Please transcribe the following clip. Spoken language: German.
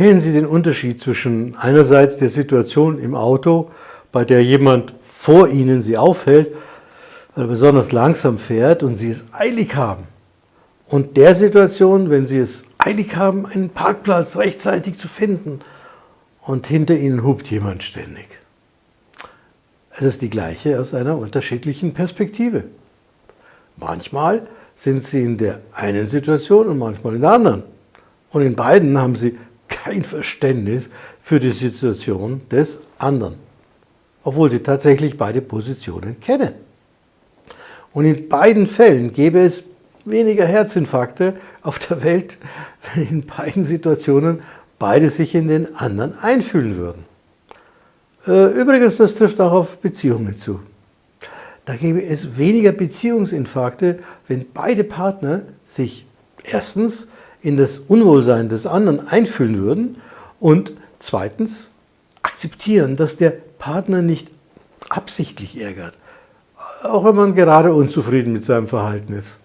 Kennen Sie den Unterschied zwischen einerseits der Situation im Auto, bei der jemand vor Ihnen Sie aufhält, weil er besonders langsam fährt und Sie es eilig haben, und der Situation, wenn Sie es eilig haben, einen Parkplatz rechtzeitig zu finden und hinter Ihnen hupt jemand ständig. Es ist die gleiche aus einer unterschiedlichen Perspektive. Manchmal sind Sie in der einen Situation und manchmal in der anderen. Und in beiden haben Sie kein Verständnis für die Situation des anderen, obwohl Sie tatsächlich beide Positionen kennen. Und in beiden Fällen gäbe es weniger Herzinfarkte auf der Welt, wenn in beiden Situationen beide sich in den anderen einfühlen würden. Äh, übrigens, das trifft auch auf Beziehungen zu. Da gäbe es weniger Beziehungsinfarkte, wenn beide Partner sich erstens in das Unwohlsein des anderen einfühlen würden und zweitens akzeptieren, dass der Partner nicht absichtlich ärgert, auch wenn man gerade unzufrieden mit seinem Verhalten ist.